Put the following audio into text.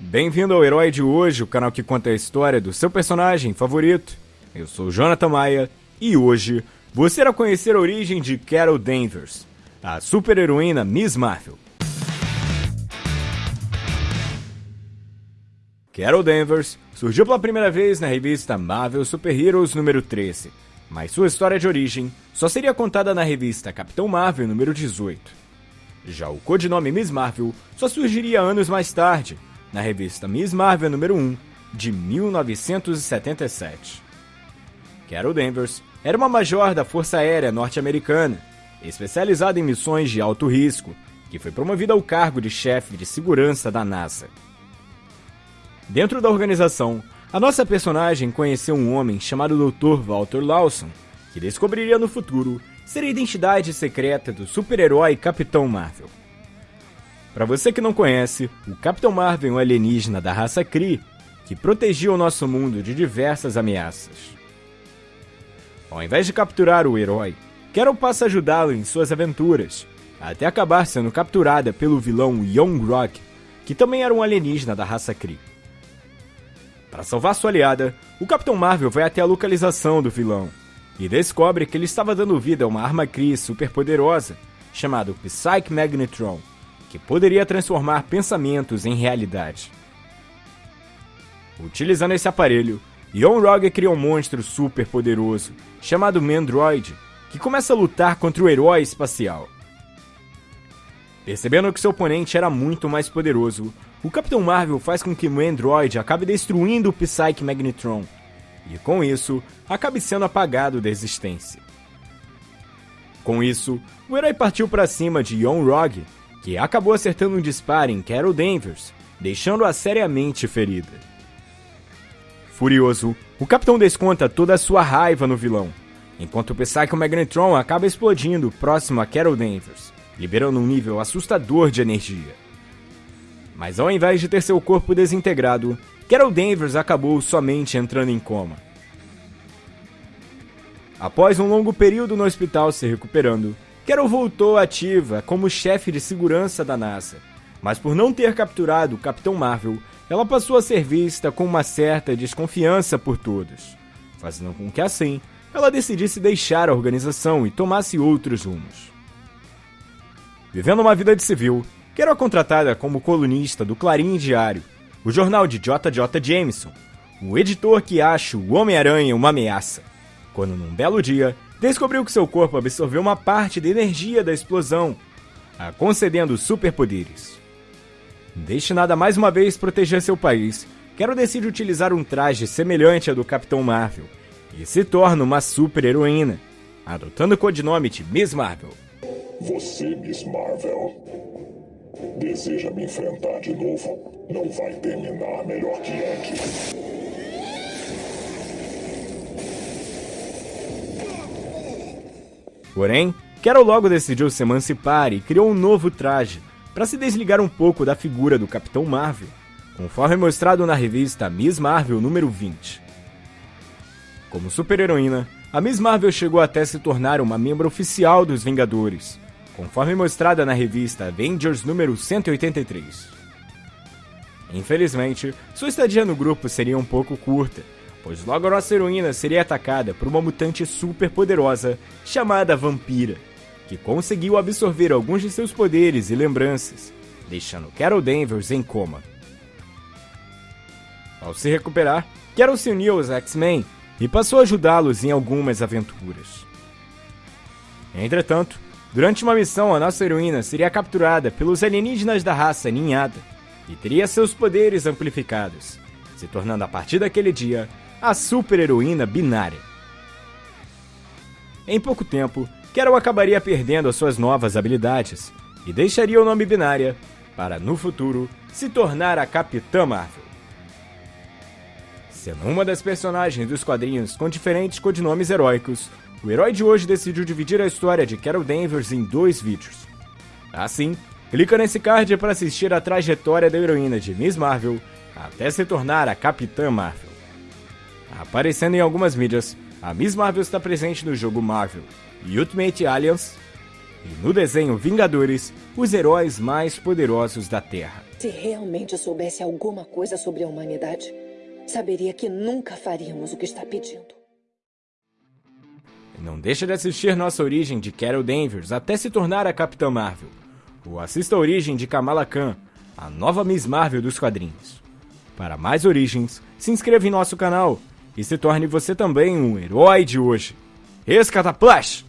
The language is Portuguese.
Bem-vindo ao Herói de Hoje, o canal que conta a história do seu personagem favorito. Eu sou Jonathan Maia e hoje você irá conhecer a origem de Carol Danvers, a super-heroína Miss Marvel. Carol Danvers surgiu pela primeira vez na revista Marvel Super Heroes número 13, mas sua história de origem só seria contada na revista Capitão Marvel número 18. Já o codinome Miss Marvel só surgiria anos mais tarde, na revista Miss Marvel número 1, de 1977. Carol Danvers era uma major da Força Aérea Norte-Americana, especializada em missões de alto risco, que foi promovida ao cargo de chefe de segurança da NASA. Dentro da organização, a nossa personagem conheceu um homem chamado Dr. Walter Lawson, que descobriria no futuro ser a identidade secreta do super-herói Capitão Marvel. Para você que não conhece, o Capitão Marvel é um alienígena da raça Kree que protegia o nosso mundo de diversas ameaças. Ao invés de capturar o herói, Carol passa a ajudá-lo em suas aventuras, até acabar sendo capturada pelo vilão Young Rock, que também era um alienígena da raça Kree. Para salvar sua aliada, o Capitão Marvel vai até a localização do vilão e descobre que ele estava dando vida a uma arma Kree superpoderosa chamada Psyche Magnetron, que poderia transformar pensamentos em realidade. Utilizando esse aparelho, Yon Rogge cria um monstro super poderoso chamado Mandroid, que começa a lutar contra o herói espacial. Percebendo que seu oponente era muito mais poderoso, o Capitão Marvel faz com que o Android acabe destruindo o Psyche Magnetron, e com isso, acabe sendo apagado da existência. Com isso, o herói partiu para cima de Yon Rogge, que acabou acertando um disparo em Carol Danvers, deixando-a seriamente ferida. Furioso, o capitão desconta toda a sua raiva no vilão, enquanto o Psycho Magnetron acaba explodindo próximo a Carol Danvers, liberando um nível assustador de energia. Mas ao invés de ter seu corpo desintegrado, Carol Danvers acabou somente entrando em coma. Após um longo período no hospital se recuperando, Carol voltou ativa como chefe de segurança da NASA, mas por não ter capturado o Capitão Marvel, ela passou a ser vista com uma certa desconfiança por todos, fazendo com que assim ela decidisse deixar a organização e tomasse outros rumos. Vivendo uma vida de civil, Carol é contratada como colunista do Clarim Diário, o jornal de J.J. Jameson, o editor que acha o Homem-Aranha uma ameaça, quando num belo dia descobriu que seu corpo absorveu uma parte da energia da explosão, a concedendo superpoderes. Destinada mais uma vez proteger seu país, Carol decide utilizar um traje semelhante ao do Capitão Marvel e se torna uma super-heroína, adotando o codinome de Miss Marvel. Você, Miss Marvel, deseja me enfrentar de novo? Não vai terminar melhor que antes. Porém, Carol logo decidiu se emancipar e criou um novo traje para se desligar um pouco da figura do Capitão Marvel, conforme mostrado na revista Miss Marvel número 20. Como super-heroína, a Miss Marvel chegou até se tornar uma membro oficial dos Vingadores, conforme mostrada na revista Avengers número 183. Infelizmente, sua estadia no grupo seria um pouco curta, pois logo a nossa heroína seria atacada por uma mutante super poderosa chamada Vampira, que conseguiu absorver alguns de seus poderes e lembranças, deixando Carol Danvers em coma. Ao se recuperar, Carol se uniu aos X-Men e passou a ajudá-los em algumas aventuras. Entretanto, durante uma missão, a nossa heroína seria capturada pelos alienígenas da raça Ninhada e teria seus poderes amplificados, se tornando a partir daquele dia a super-heroína binária. Em pouco tempo, Carol acabaria perdendo as suas novas habilidades e deixaria o nome Binária para, no futuro, se tornar a Capitã Marvel. Sendo uma das personagens dos quadrinhos com diferentes codinomes heróicos, o herói de hoje decidiu dividir a história de Carol Danvers em dois vídeos. Assim, clica nesse card para assistir a trajetória da heroína de Miss Marvel até se tornar a Capitã Marvel. Aparecendo em algumas mídias, a Miss Marvel está presente no jogo Marvel Ultimate Alliance, E no desenho Vingadores, os heróis mais poderosos da Terra. Se realmente soubesse alguma coisa sobre a humanidade, saberia que nunca faríamos o que está pedindo. Não deixe de assistir nossa origem de Carol Danvers até se tornar a Capitã Marvel. Ou assista a origem de Kamala Khan, a nova Miss Marvel dos quadrinhos. Para mais origens, se inscreva em nosso canal e se torne você também um herói de hoje. Escataplash!